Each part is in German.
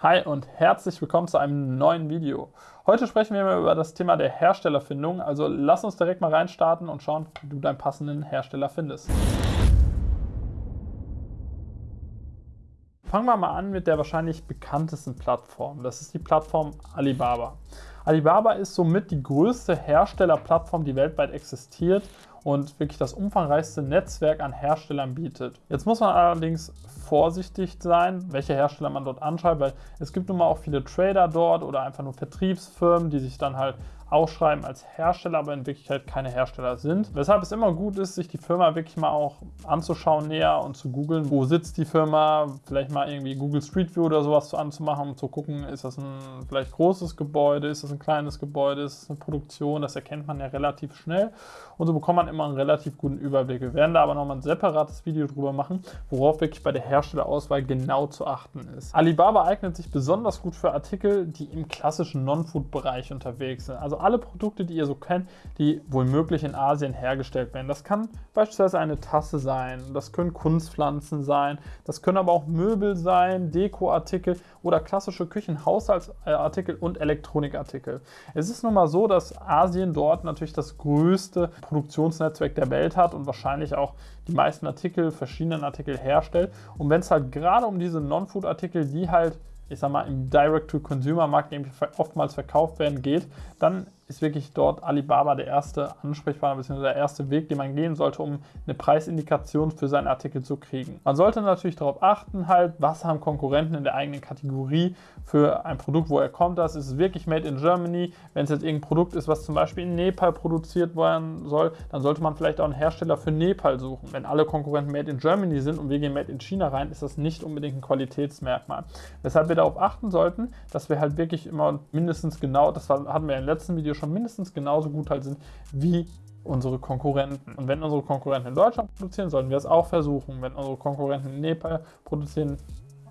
Hi und herzlich willkommen zu einem neuen Video. Heute sprechen wir über das Thema der Herstellerfindung, also lass uns direkt mal reinstarten und schauen, wie du deinen passenden Hersteller findest. Fangen wir mal an mit der wahrscheinlich bekanntesten Plattform. Das ist die Plattform Alibaba. Alibaba ist somit die größte Herstellerplattform, die weltweit existiert und wirklich das umfangreichste Netzwerk an Herstellern bietet. Jetzt muss man allerdings vorsichtig sein, welche Hersteller man dort anschreibt, weil es gibt nun mal auch viele Trader dort oder einfach nur Vertriebsfirmen, die sich dann halt ausschreiben als Hersteller, aber in Wirklichkeit keine Hersteller sind. Weshalb es immer gut ist, sich die Firma wirklich mal auch anzuschauen näher und zu googeln, wo sitzt die Firma, vielleicht mal irgendwie Google Street View oder sowas anzumachen, um zu gucken, ist das ein vielleicht großes Gebäude, ist das ein kleines Gebäude, ist das eine Produktion, das erkennt man ja relativ schnell und so bekommt man immer einen relativ guten Überblick. Wir werden da aber nochmal ein separates Video drüber machen, worauf wirklich bei der Herstellerauswahl genau zu achten ist. Alibaba eignet sich besonders gut für Artikel, die im klassischen Non-Food-Bereich unterwegs sind. Also alle Produkte, die ihr so kennt, die wohl möglich in Asien hergestellt werden. Das kann beispielsweise eine Tasse sein, das können Kunstpflanzen sein, das können aber auch Möbel sein, Dekoartikel oder klassische Küchenhaushaltsartikel und Elektronikartikel. Es ist nun mal so, dass Asien dort natürlich das größte Produktionsnetzwerk der Welt hat und wahrscheinlich auch die meisten Artikel, verschiedenen Artikel herstellt. Und wenn es halt gerade um diese Non-Food-Artikel, die halt ich sag mal, im Direct-to-Consumer-Markt oftmals verkauft werden, geht, dann ist wirklich dort Alibaba der erste Ansprechpartner bzw. der erste Weg, den man gehen sollte, um eine Preisindikation für seinen Artikel zu kriegen. Man sollte natürlich darauf achten, halt, was haben Konkurrenten in der eigenen Kategorie für ein Produkt, woher kommt das? Ist es wirklich made in Germany? Wenn es jetzt irgendein Produkt ist, was zum Beispiel in Nepal produziert werden soll, dann sollte man vielleicht auch einen Hersteller für Nepal suchen. Wenn alle Konkurrenten made in Germany sind und wir gehen made in China rein, ist das nicht unbedingt ein Qualitätsmerkmal. Weshalb wir darauf achten sollten, dass wir halt wirklich immer mindestens genau, das hatten wir im letzten Video schon mindestens genauso gut halt sind wie unsere Konkurrenten. Und wenn unsere Konkurrenten in Deutschland produzieren, sollten wir es auch versuchen. Wenn unsere Konkurrenten in Nepal produzieren,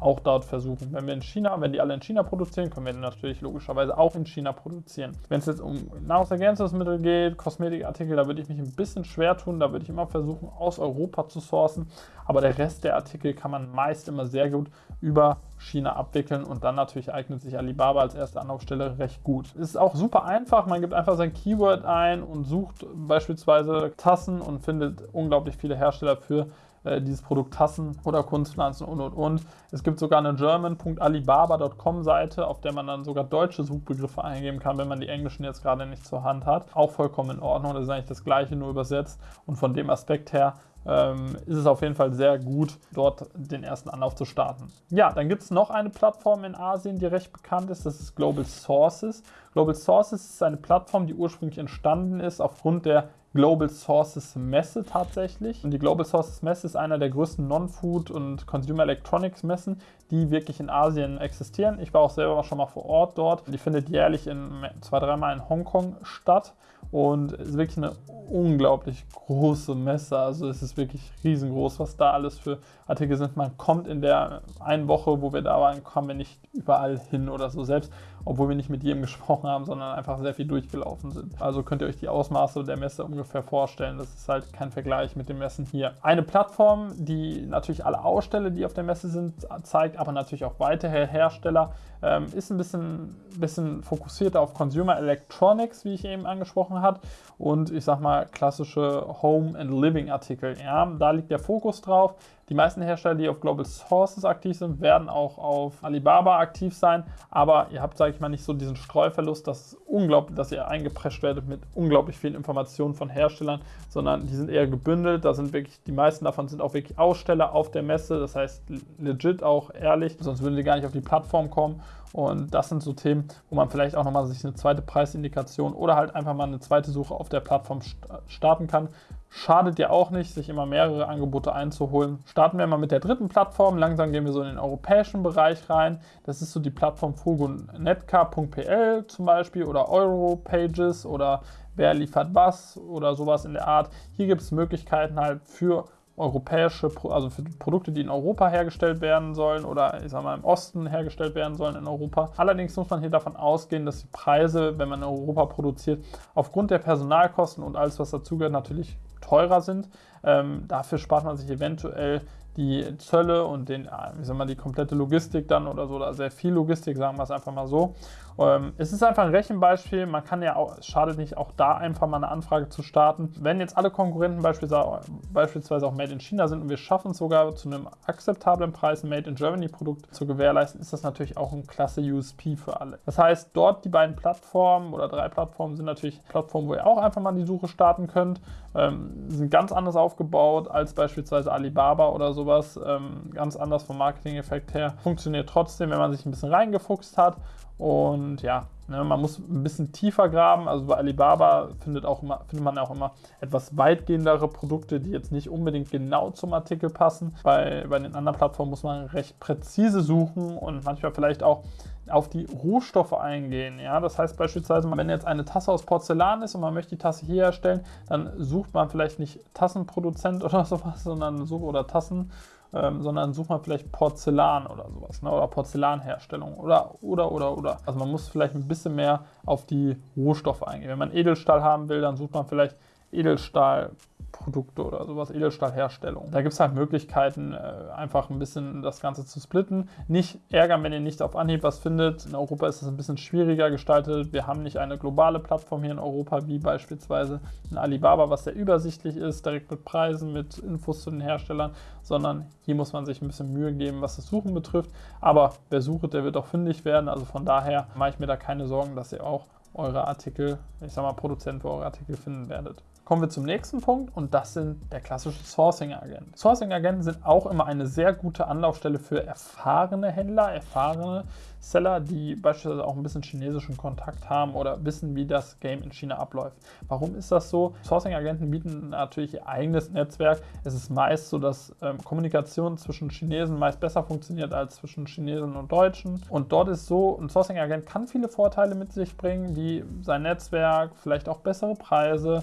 auch dort versuchen. Wenn wir in China, wenn die alle in China produzieren, können wir natürlich logischerweise auch in China produzieren. Wenn es jetzt um Nahrungsergänzungsmittel geht, Kosmetikartikel, da würde ich mich ein bisschen schwer tun. Da würde ich immer versuchen, aus Europa zu sourcen. Aber der Rest der Artikel kann man meist immer sehr gut über China abwickeln und dann natürlich eignet sich Alibaba als erste Anlaufstelle recht gut. Es ist auch super einfach, man gibt einfach sein Keyword ein und sucht beispielsweise Tassen und findet unglaublich viele Hersteller für äh, dieses Produkt Tassen oder Kunstpflanzen und und und. Es gibt sogar eine german.alibaba.com Seite, auf der man dann sogar deutsche Suchbegriffe eingeben kann, wenn man die englischen jetzt gerade nicht zur Hand hat. Auch vollkommen in Ordnung, das ist eigentlich das gleiche, nur übersetzt. Und von dem Aspekt her ähm, ist es auf jeden Fall sehr gut, dort den ersten Anlauf zu starten. Ja, dann gibt es noch eine Plattform in Asien, die recht bekannt ist, das ist Global Sources. Global Sources ist eine Plattform, die ursprünglich entstanden ist aufgrund der Global Sources Messe tatsächlich. Und die Global Sources Messe ist einer der größten Non-Food- und Consumer Electronics Messen, die wirklich in Asien existieren. Ich war auch selber schon mal vor Ort dort. Die findet jährlich in zwei, dreimal in Hongkong statt und ist wirklich eine unglaublich große Messe. Also es ist wirklich riesengroß, was da alles für Artikel sind. Man kommt in der einen Woche, wo wir da waren, kommen wir nicht überall hin oder so. Selbst obwohl wir nicht mit jedem gesprochen haben, sondern einfach sehr viel durchgelaufen sind. Also könnt ihr euch die Ausmaße der Messe ungefähr vorstellen. Das ist halt kein Vergleich mit den Messen hier. Eine Plattform, die natürlich alle Aussteller, die auf der Messe sind, zeigt, aber natürlich auch weitere Hersteller, ähm, ist ein bisschen, bisschen fokussierter auf Consumer Electronics, wie ich eben angesprochen habe, und ich sag mal klassische Home and Living Artikel. Ja, da liegt der Fokus drauf. Die meisten Hersteller, die auf Global Sources aktiv sind, werden auch auf Alibaba aktiv sein, aber ihr habt, sage ich mal, nicht so diesen Streuverlust, dass unglaublich, dass ihr eingeprescht werdet mit unglaublich vielen Informationen von Herstellern, sondern die sind eher gebündelt. Da sind wirklich, die meisten davon sind auch wirklich Aussteller auf der Messe, das heißt legit auch ehrlich, sonst würden sie gar nicht auf die Plattform kommen. Und das sind so Themen, wo man vielleicht auch nochmal sich eine zweite Preisindikation oder halt einfach mal eine zweite Suche auf der Plattform starten kann. Schadet ja auch nicht, sich immer mehrere Angebote einzuholen. Starten wir mal mit der dritten Plattform. Langsam gehen wir so in den europäischen Bereich rein. Das ist so die Plattform Fugonetka.pl zum Beispiel oder Europages oder wer liefert was oder sowas in der Art. Hier gibt es Möglichkeiten halt für europäische, also für Produkte, die in Europa hergestellt werden sollen oder ich sag mal im Osten hergestellt werden sollen in Europa. Allerdings muss man hier davon ausgehen, dass die Preise, wenn man in Europa produziert, aufgrund der Personalkosten und alles, was dazugehört, natürlich teurer sind. Ähm, dafür spart man sich eventuell die Zölle und den, wie soll man die komplette Logistik dann oder so, oder sehr viel Logistik, sagen wir es einfach mal so. Ähm, es ist einfach ein Rechenbeispiel, man kann ja auch, es schadet nicht, auch da einfach mal eine Anfrage zu starten. Wenn jetzt alle Konkurrenten beispielsweise, beispielsweise auch Made in China sind und wir schaffen es sogar zu einem akzeptablen Preis, ein Made in Germany Produkt zu gewährleisten, ist das natürlich auch ein klasse USP für alle. Das heißt, dort die beiden Plattformen oder drei Plattformen sind natürlich Plattformen, wo ihr auch einfach mal die Suche starten könnt, ähm, sind ganz anders aufgebaut als beispielsweise Alibaba oder sowas, ähm, ganz anders vom Marketing-Effekt her. Funktioniert trotzdem, wenn man sich ein bisschen reingefuchst hat und ja, ne, man muss ein bisschen tiefer graben. Also bei Alibaba findet, auch immer, findet man auch immer etwas weitgehendere Produkte, die jetzt nicht unbedingt genau zum Artikel passen. Bei, bei den anderen Plattformen muss man recht präzise suchen und manchmal vielleicht auch auf die Rohstoffe eingehen. Ja? Das heißt beispielsweise, wenn jetzt eine Tasse aus Porzellan ist und man möchte die Tasse hier herstellen, dann sucht man vielleicht nicht Tassenproduzent oder sowas, sondern so oder Tassen ähm, sondern sucht man vielleicht Porzellan oder sowas, ne? oder Porzellanherstellung oder, oder, oder, oder. Also man muss vielleicht ein bisschen mehr auf die Rohstoffe eingehen. Wenn man Edelstahl haben will, dann sucht man vielleicht Edelstahl Produkte oder sowas, Edelstahlherstellung. Da gibt es halt Möglichkeiten, äh, einfach ein bisschen das Ganze zu splitten. Nicht ärgern, wenn ihr nicht auf Anhieb was findet. In Europa ist es ein bisschen schwieriger gestaltet. Wir haben nicht eine globale Plattform hier in Europa, wie beispielsweise in Alibaba, was sehr übersichtlich ist, direkt mit Preisen, mit Infos zu den Herstellern, sondern hier muss man sich ein bisschen Mühe geben, was das Suchen betrifft. Aber wer sucht, der wird auch fündig werden. Also von daher mache ich mir da keine Sorgen, dass ihr auch eure Artikel, ich sag mal, Produzent für eure Artikel finden werdet. Kommen wir zum nächsten Punkt und das sind der klassische Sourcing-Agent. Sourcing-Agenten sind auch immer eine sehr gute Anlaufstelle für erfahrene Händler, erfahrene Seller, die beispielsweise auch ein bisschen chinesischen Kontakt haben oder wissen, wie das Game in China abläuft. Warum ist das so? Sourcing-Agenten bieten natürlich ihr eigenes Netzwerk. Es ist meist so, dass ähm, Kommunikation zwischen Chinesen meist besser funktioniert als zwischen Chinesen und Deutschen. Und dort ist so, ein Sourcing-Agent kann viele Vorteile mit sich bringen, wie sein Netzwerk, vielleicht auch bessere Preise.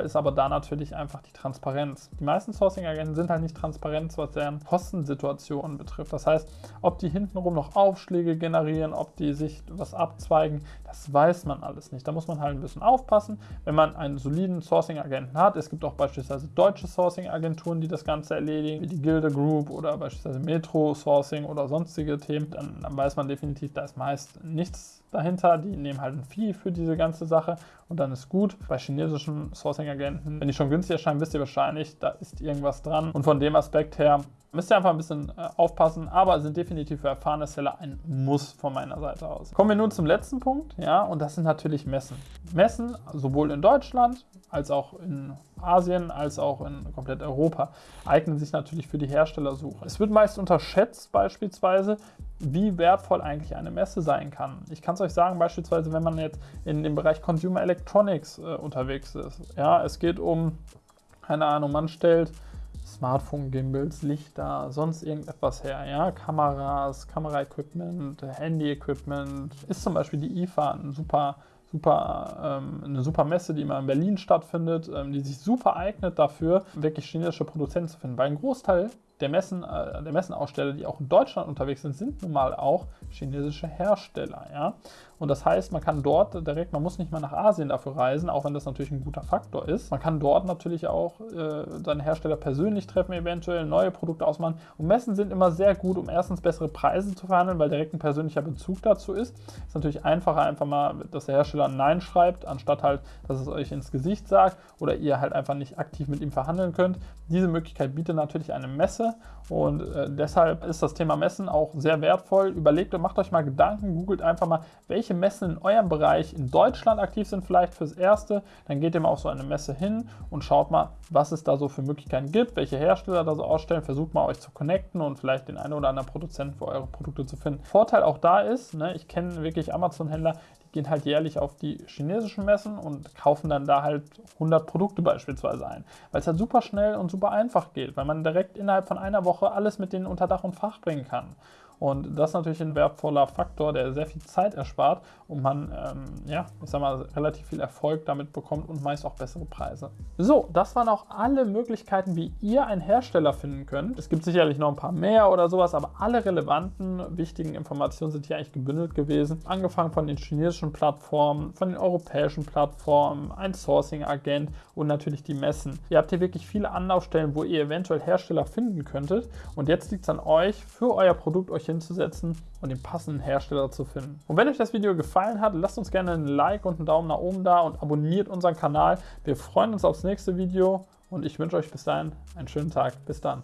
Nachteil ist aber da natürlich einfach die Transparenz. Die meisten Sourcing-Agenten sind halt nicht transparent, was deren Kostensituation betrifft. Das heißt, ob die hintenrum noch Aufschläge generieren, generieren, ob die sich was abzweigen, das weiß man alles nicht. Da muss man halt ein bisschen aufpassen, wenn man einen soliden Sourcing-Agenten hat. Es gibt auch beispielsweise deutsche Sourcing-Agenturen, die das Ganze erledigen, wie die Gilde Group oder beispielsweise Metro Sourcing oder sonstige Themen. Dann, dann weiß man definitiv, da ist meist nichts dahinter. Die nehmen halt ein Fee für diese ganze Sache und dann ist gut. Bei chinesischen Sourcing-Agenten, wenn die schon günstig erscheinen, wisst ihr wahrscheinlich, da ist irgendwas dran. Und von dem Aspekt her müsst ihr einfach ein bisschen äh, aufpassen, aber sind definitiv für erfahrene Seller ein Muss von meiner Seite aus. Kommen wir nun zum letzten Punkt, ja, und das sind natürlich Messen. Messen sowohl in Deutschland als auch in Asien als auch in komplett Europa eignen sich natürlich für die Herstellersuche. Es wird meist unterschätzt beispielsweise, wie wertvoll eigentlich eine Messe sein kann. Ich kann es euch sagen, beispielsweise, wenn man jetzt in dem Bereich Consumer Electronics äh, unterwegs ist. Ja, es geht um, keine Ahnung, man stellt Smartphone-Gimbals, Lichter, sonst irgendetwas her, ja, Kameras, Kameraequipment, Handy-Equipment, ist zum Beispiel die IFA ein super super, ähm, eine super Messe, die immer in Berlin stattfindet, ähm, die sich super eignet dafür, wirklich chinesische Produzenten zu finden. Weil ein Großteil der, Messen, äh, der Messenaussteller, die auch in Deutschland unterwegs sind, sind nun mal auch chinesische Hersteller. Ja? Und das heißt, man kann dort direkt, man muss nicht mal nach Asien dafür reisen, auch wenn das natürlich ein guter Faktor ist. Man kann dort natürlich auch äh, seine Hersteller persönlich treffen, eventuell neue Produkte ausmachen. Und Messen sind immer sehr gut, um erstens bessere Preise zu verhandeln, weil direkt ein persönlicher Bezug dazu ist. Ist natürlich einfacher, einfach mal, dass der Hersteller Nein schreibt, anstatt halt, dass es euch ins Gesicht sagt oder ihr halt einfach nicht aktiv mit ihm verhandeln könnt. Diese Möglichkeit bietet natürlich eine Messe und äh, deshalb ist das Thema Messen auch sehr wertvoll. Überlegt und macht euch mal Gedanken, googelt einfach mal, welche Messen in eurem Bereich in Deutschland aktiv sind, vielleicht fürs Erste. Dann geht ihr mal auf so eine Messe hin und schaut mal, was es da so für Möglichkeiten gibt, welche Hersteller da so ausstellen. Versucht mal euch zu connecten und vielleicht den einen oder anderen Produzenten für eure Produkte zu finden. Vorteil auch da ist, ne, ich kenne wirklich Amazon-Händler, die gehen halt jährlich auf die chinesischen Messen und kaufen dann da halt 100 Produkte beispielsweise ein, weil es halt super schnell und super einfach geht, weil man direkt innerhalb von einer Woche alles mit denen unter Dach und Fach bringen kann. Und das ist natürlich ein wertvoller Faktor, der sehr viel Zeit erspart und man, ähm, ja, ich sag mal, relativ viel Erfolg damit bekommt und meist auch bessere Preise. So, das waren auch alle Möglichkeiten, wie ihr einen Hersteller finden könnt. Es gibt sicherlich noch ein paar mehr oder sowas, aber alle relevanten, wichtigen Informationen sind hier eigentlich gebündelt gewesen. Angefangen von den chinesischen Plattformen, von den europäischen Plattformen, ein Sourcing-Agent und natürlich die Messen. Ihr habt hier wirklich viele Anlaufstellen, wo ihr eventuell Hersteller finden könntet. Und jetzt liegt es an euch, für euer Produkt euch hinzusetzen und den passenden Hersteller zu finden. Und wenn euch das Video gefallen hat, lasst uns gerne ein Like und einen Daumen nach oben da und abonniert unseren Kanal. Wir freuen uns aufs nächste Video und ich wünsche euch bis dahin einen schönen Tag. Bis dann.